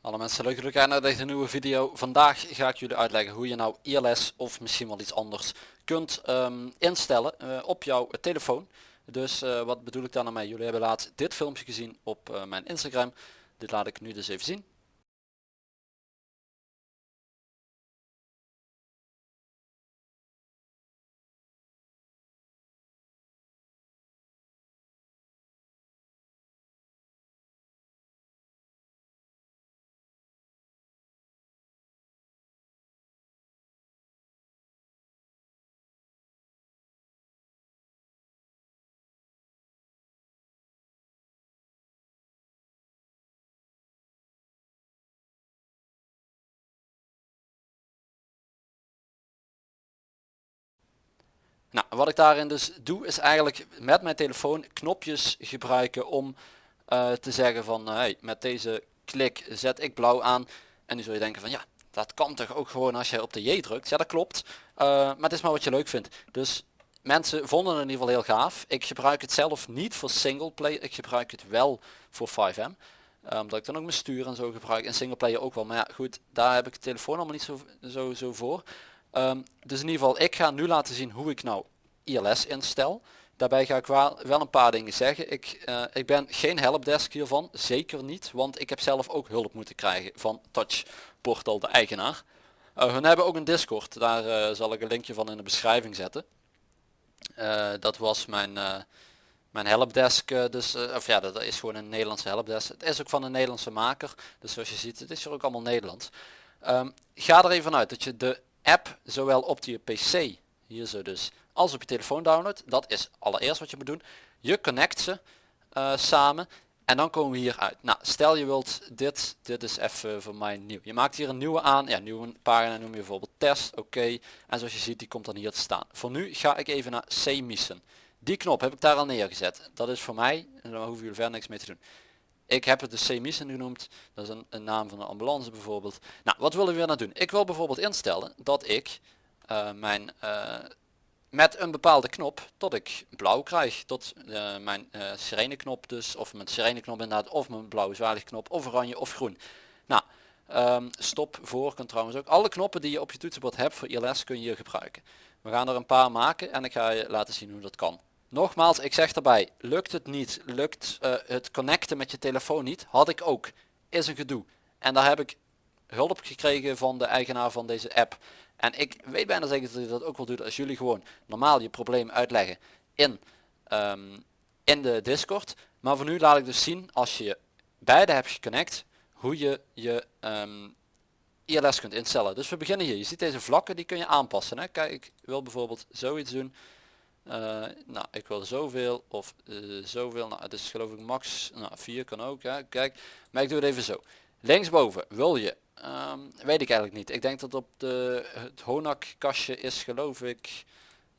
Alle mensen, leuk dat jullie kijken naar deze nieuwe video. Vandaag ga ik jullie uitleggen hoe je nou ILS of misschien wel iets anders kunt ehm, instellen eh, op jouw telefoon. Dus eh, wat bedoel ik daar nou mee? Jullie hebben laatst dit filmpje gezien op eh, mijn Instagram. Dit laat ik nu dus even zien. Nou, wat ik daarin dus doe is eigenlijk met mijn telefoon knopjes gebruiken om eh, te zeggen van hey, met deze klik zet ik blauw aan. En nu zul je denken van ja, dat kan toch ook gewoon als je op de J drukt. Ja, dat klopt. Uh, maar het is maar wat je leuk vindt. Dus mensen vonden het in ieder geval heel gaaf. Ik gebruik het zelf niet voor single player. Ik gebruik het wel voor 5M. Uh, omdat ik dan ook mijn stuur en zo gebruik. En single player ook wel. Maar ja, goed, daar heb ik de telefoon allemaal niet zo, zo, zo voor. Um, dus in ieder geval, ik ga nu laten zien hoe ik nou ILS instel. Daarbij ga ik wel, een paar dingen zeggen. Ik, uh, ik ben geen helpdesk hiervan, zeker niet, want ik heb zelf ook hulp moeten krijgen van Touch Portal, de eigenaar. Uh, hun hebben ook een Discord, daar uh, zal ik een linkje van in de beschrijving zetten. dat was mijn, mijn helpdesk, dus, of ja, dat is gewoon een Nederlandse helpdesk. Het is ook van een Nederlandse maker, dus zoals je ziet, het is er ook allemaal Nederlands. Um, ga er even uit dat je de app zowel op je pc, hier zo dus, als op je telefoon downloadt. Dat is allereerst wat je moet doen. Je connect ze uh, samen en dan komen we hier uit. Nou, stel je wilt dit, dit is even voor mij nieuw. Je maakt hier een nieuwe aan, ja, nieuwe pagina noem je bijvoorbeeld test, oké. En zoals je ziet, die komt dan hier te staan. Voor nu ga ik even naar C-missen. Die knop heb ik daar al neergezet. Dat is voor mij, en daar hoeven jullie verder niks mee te doen. Ik heb het de C-missen genoemd. Dat is een, een, naam van een ambulance bijvoorbeeld. Nou, wat willen we weer nou doen? Ik wil bijvoorbeeld instellen dat ik uh, mijn uh, met een bepaalde knop tot ik blauw krijg. Tot uh, mijn uh, sirene knop dus. Of mijn sirene knop inderdaad. Of mijn blauwe zwaarlichtknop. Of oranje of groen. Nou, um, stop voor kan trouwens ook. Alle knoppen die je op je toetsenbord hebt voor ILS kun je hier gebruiken. We gaan er een paar maken en ik ga je laten zien hoe dat kan. Nogmaals, ik zeg erbij, lukt het niet, lukt uh, het connecten met je telefoon niet, had ik ook. Is een gedoe. En daar heb ik hulp gekregen van de eigenaar van deze app. En ik weet bijna zeker dat hij dat ook wel doet als jullie gewoon normaal je probleem uitleggen in, um, in de Discord. Maar voor nu laat ik dus zien als je beide hebt geconnect hoe je je um, ILS kunt instellen. Dus we beginnen hier. Je ziet deze vlakken die kun je aanpassen. Hè? Kijk, ik wil bijvoorbeeld zoiets doen. Uh, nou, ik wil zoveel of uh, zoveel. Nou, het is geloof ik max. Nou, 4 kan ook. Hè? Kijk, maar ik doe het even zo. Linksboven wil je Um, weet ik eigenlijk niet. Ik denk dat op de, het Honak kastje is geloof ik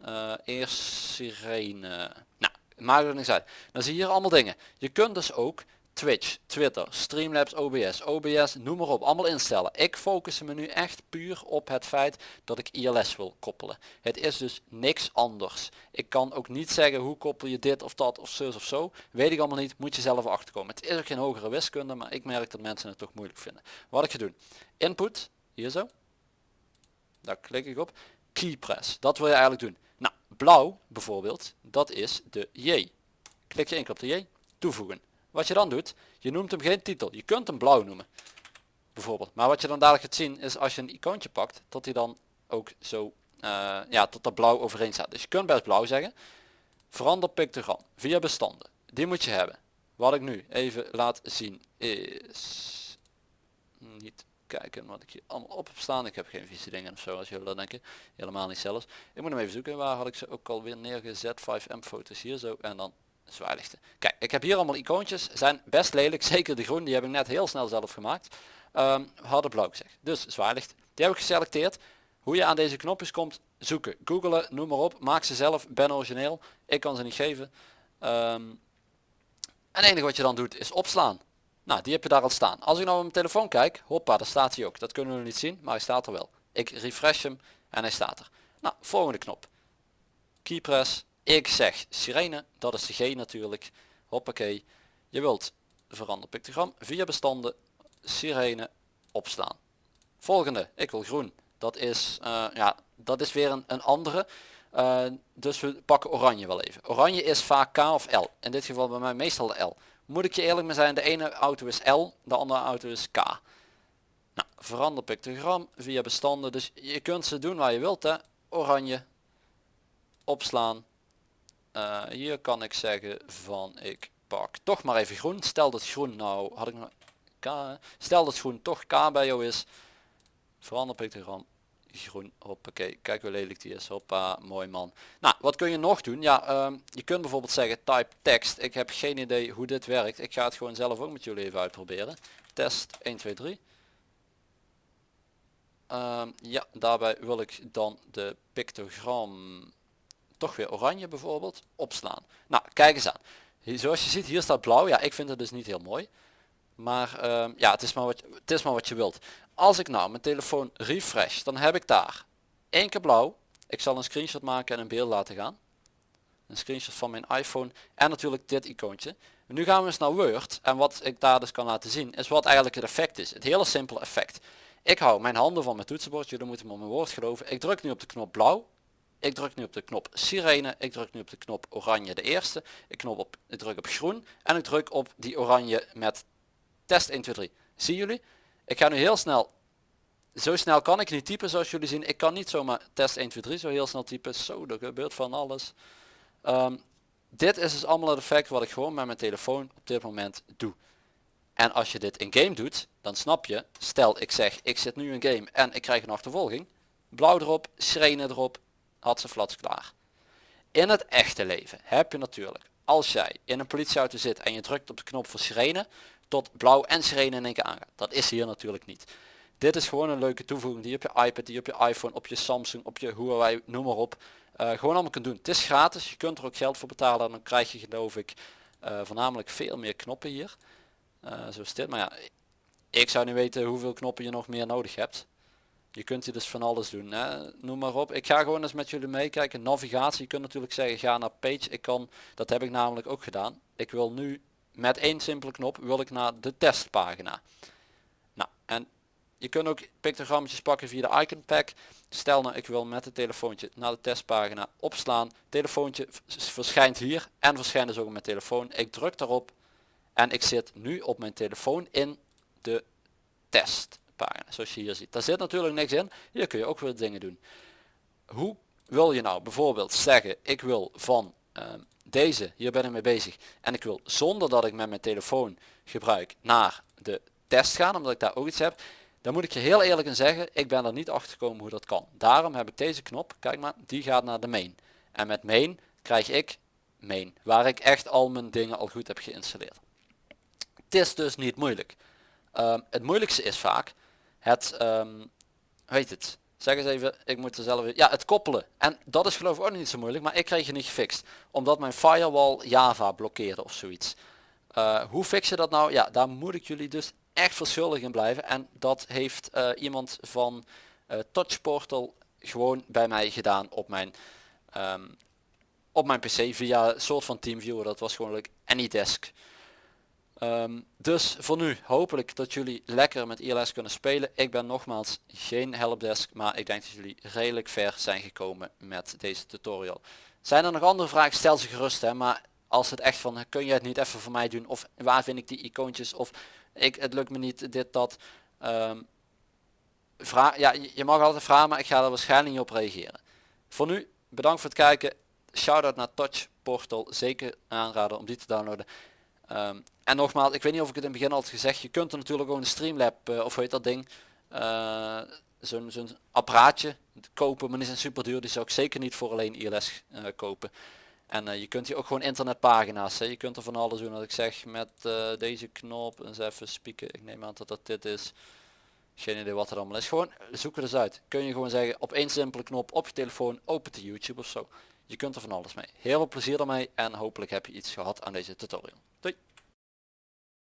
uh, eerst sirene. Nou, maakt er niks uit. Dan zie je hier allemaal dingen. Je kunt dus ook Twitch, Twitter, Streamlabs, OBS, OBS, noem maar op, allemaal instellen. Ik focus me nu echt puur op het feit dat ik ILS wil koppelen. Het is dus niks anders. Ik kan ook niet zeggen hoe koppel je dit of dat of zus of zo. Weet ik allemaal niet, moet je zelf achterkomen. Het is ook geen hogere wiskunde, maar ik merk dat mensen het toch moeilijk vinden. Wat ik ga doen, input, hier zo. Daar klik ik op. Keypress, dat wil je eigenlijk doen. Nou, blauw bijvoorbeeld, dat is de J. Klik je enkel op de J, toevoegen. Wat je dan doet, je noemt hem geen titel. Je kunt hem blauw noemen. Bijvoorbeeld. Maar wat je dan dadelijk gaat zien is als je een icoontje pakt, dat hij dan ook zo, uh, ja, tot dat blauw overeen staat. Dus je kunt best blauw zeggen. Verander pictogram via bestanden. Die moet je hebben. Wat ik nu even laat zien is, niet kijken wat ik hier allemaal op heb staan. Ik heb geen vieze dingen of zo als jullie dat denken. Helemaal niet zelfs. Ik moet hem even zoeken. Waar had ik ze ook alweer neergezet? 5M foto's hier zo. En dan zwaarlichten. Kijk, ik heb hier allemaal icoontjes. Zijn best lelijk. Zeker de groen. Die heb ik net heel snel zelf gemaakt. Um, hadden blauw gezegd. Dus zwaarlicht. Die heb ik geselecteerd. Hoe je aan deze knopjes komt. Zoeken. Googelen. Noem maar op. Maak ze zelf. Ben origineel. Ik kan ze niet geven. Um, en het enige wat je dan doet is opslaan. Nou, die heb je daar al staan. Als ik nou op mijn telefoon kijk. Hoppa, daar staat hij ook. Dat kunnen we niet zien. Maar hij staat er wel. Ik refresh hem. En hij staat er. Nou, volgende knop keypress. Ik zeg sirene, dat is de G natuurlijk. Hoppakee. Je wilt verander pictogram via bestanden, sirene, opslaan. Volgende, ik wil groen. Dat is, uh, ja, dat is weer een, een andere. Uh, dus we pakken oranje wel even. Oranje is vaak K of L. In dit geval bij mij meestal de L. Moet ik je eerlijk mee zijn, de ene auto is L, de andere auto is K. Nou, verander pictogram via bestanden. Dus je kunt ze doen waar je wilt. Hè. Oranje, opslaan. Uh, hier kan ik zeggen van ik pak toch maar even groen. Stel dat groen nou, had ik nog K, stel dat groen toch K bij jou is. Verander pictogram groen, hoppakee, kijk hoe lelijk die is, hoppa, mooi man. Nou, wat kun je nog doen? Ja, ehm, je kunt bijvoorbeeld zeggen type tekst. Ik heb geen idee hoe dit werkt. Ik ga het gewoon zelf ook met jullie even uitproberen. Test 1, 2, 3. ja, daarbij wil ik dan de pictogram toch weer oranje bijvoorbeeld opslaan. Nou, kijk eens aan. Zoals je ziet, hier staat blauw. Ja, ik vind het dus niet heel mooi. Maar ehm, ja, het is maar, wat, het is maar wat je wilt. Als ik nou mijn telefoon refresh, dan heb ik daar één keer blauw. Ik zal een screenshot maken en een beeld laten gaan. Een screenshot van mijn iPhone en natuurlijk dit icoontje. nu gaan we eens naar Word en wat ik daar dus kan laten zien is wat eigenlijk het effect is. Het hele simpele effect. Ik hou mijn handen van mijn toetsenbord, jullie moeten me op mijn woord geloven. Ik druk nu op de knop blauw. Ik druk nu op de knop sirene. Ik druk nu op de knop oranje de eerste. Ik, knop op, ik druk op groen en ik druk op die oranje met test 1, 2, 3. Zien jullie? Ik ga nu heel snel. Zo snel kan ik niet typen zoals jullie zien. Ik kan niet zomaar test 1, 2, 3 zo heel snel typen. Zo, er gebeurt van alles. Um, dit is dus allemaal het effect wat ik gewoon met mijn telefoon op dit moment doe. En als je dit in game doet, dan snap je, stel ik zeg ik zit nu in game en ik krijg een achtervolging. Blauw erop, sirene erop, had ze flats klaar. In het echte leven heb je natuurlijk, als jij in een politieauto zit en je drukt op de knop voor sirene, tot blauw en sirene in één keer aangaat. Dat is hier natuurlijk niet. Dit is gewoon een leuke toevoeging die je op je iPad, die op je iPhone, op je Samsung, op je Huawei, noem maar op. Uh, gewoon allemaal kunt doen. Het is gratis, je kunt er ook geld voor betalen en dan krijg je geloof ik uh, voornamelijk veel meer knoppen hier. Uh, zo is dit, maar ja, ik zou niet weten hoeveel knoppen je nog meer nodig hebt. Je kunt hier dus van alles doen, hè? noem maar op. Ik ga gewoon eens met jullie meekijken. Navigatie, je kunt natuurlijk zeggen ga naar page. Ik kan, dat heb ik namelijk ook gedaan. Ik wil nu met één simpele knop wil ik naar de testpagina. Nou, en je kunt ook pictogrammetjes pakken via de icon pack. Stel nou ik wil met het telefoontje naar de testpagina opslaan. Telefoontje verschijnt hier en verschijnt dus ook op mijn telefoon. Ik druk daarop en ik zit nu op mijn telefoon in de testpagina. Zoals je hier ziet. Daar zit natuurlijk niks in. Hier kun je ook weer dingen doen. Hoe wil je nou bijvoorbeeld zeggen ik wil van ehm, deze, hier ben ik mee bezig. En ik wil zonder dat ik met mijn telefoon gebruik naar de test gaan, omdat ik daar ook iets heb. Dan moet ik je heel eerlijk in zeggen, ik ben er niet achter gekomen hoe dat kan. Daarom heb ik deze knop, kijk maar, die gaat naar de main. En met main krijg ik main, waar ik echt al mijn dingen al goed heb geïnstalleerd. Het is dus niet moeilijk. Um, het moeilijkste is vaak het, um, weet het, Zeg eens even, ik moet er zelf... Ja, het koppelen. En dat is geloof ik ook niet zo moeilijk, maar ik kreeg je niet gefixt. Omdat mijn firewall Java blokkeerde of zoiets. Uh, hoe fix je dat nou? Ja, daar moet ik jullie dus echt verschuldigd in blijven. En dat heeft uh, iemand van uh, Touchportal gewoon bij mij gedaan op mijn, um, op mijn pc via een soort van TeamViewer. Dat was gewoon AnyDesk. Um, dus voor nu hopelijk dat jullie lekker met ILS kunnen spelen. Ik ben nogmaals geen helpdesk, maar ik denk dat jullie redelijk ver zijn gekomen met deze tutorial. Zijn er nog andere vragen, stel ze gerust hè, maar als het echt van kun je het niet even voor mij doen of waar vind ik die icoontjes of ik, het lukt me niet dit dat. Um, vraag, ja, je mag altijd vragen, maar ik ga er waarschijnlijk niet op reageren. Voor nu bedankt voor het kijken. Shoutout naar Touch Portal, zeker aanraden om die te downloaden. Um, en nogmaals, ik weet niet of ik het in het begin al had gezegd, je kunt er natuurlijk ook een Streamlab, uh, of weet dat ding, uh, zo'n zo'n apparaatje kopen, maar die zijn super duur, die zou ik zeker niet voor alleen ILS uh, eh, kopen. En je kunt hier ook gewoon internetpagina's, hè. je kunt er van alles doen, wat ik zeg, met deze knop, eens even spieken, ik neem aan dat dat dit is. Geen idee wat er allemaal is. Gewoon zoek er eens uit. Kun je gewoon zeggen op één simpele knop op je telefoon open te YouTube of zo. Je kunt er van alles mee. Heel veel plezier ermee en hopelijk heb je iets gehad aan deze tutorial.